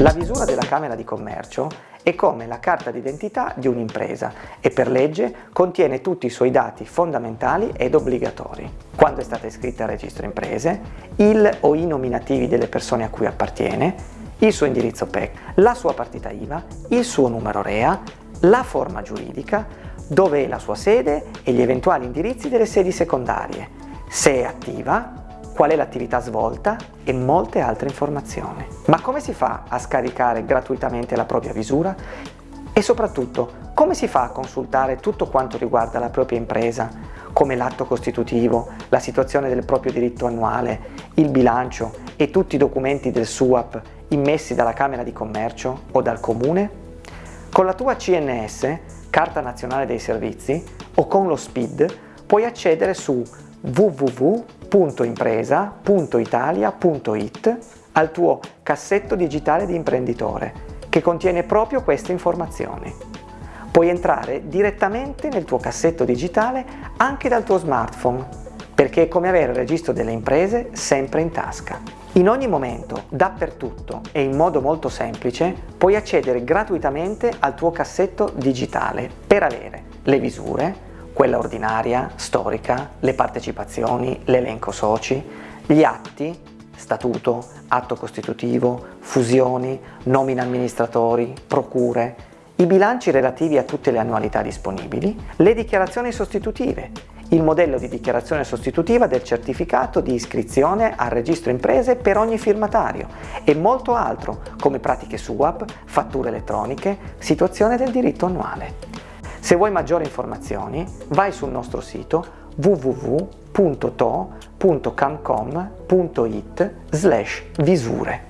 La visura della Camera di Commercio è come la carta d'identità di un'impresa e per legge contiene tutti i suoi dati fondamentali ed obbligatori. Quando è stata iscritta al registro imprese, il o i nominativi delle persone a cui appartiene, il suo indirizzo PEC, la sua partita IVA, il suo numero REA, la forma giuridica, dove è la sua sede e gli eventuali indirizzi delle sedi secondarie, se è attiva qual è l'attività svolta e molte altre informazioni. Ma come si fa a scaricare gratuitamente la propria visura? E soprattutto, come si fa a consultare tutto quanto riguarda la propria impresa, come l'atto costitutivo, la situazione del proprio diritto annuale, il bilancio e tutti i documenti del SUAP immessi dalla Camera di Commercio o dal Comune? Con la tua CNS, Carta Nazionale dei Servizi, o con lo SPID, puoi accedere su www.impresa.italia.it al tuo cassetto digitale di imprenditore che contiene proprio queste informazioni. Puoi entrare direttamente nel tuo cassetto digitale anche dal tuo smartphone perché è come avere il registro delle imprese sempre in tasca. In ogni momento, dappertutto e in modo molto semplice puoi accedere gratuitamente al tuo cassetto digitale per avere le visure, quella ordinaria, storica, le partecipazioni, l'elenco soci, gli atti, statuto, atto costitutivo, fusioni, nomina amministratori, procure, i bilanci relativi a tutte le annualità disponibili, le dichiarazioni sostitutive, il modello di dichiarazione sostitutiva del certificato di iscrizione al registro imprese per ogni firmatario e molto altro come pratiche SUAP, fatture elettroniche, situazione del diritto annuale. Se vuoi maggiori informazioni vai sul nostro sito www.to.camcom.it slash visure.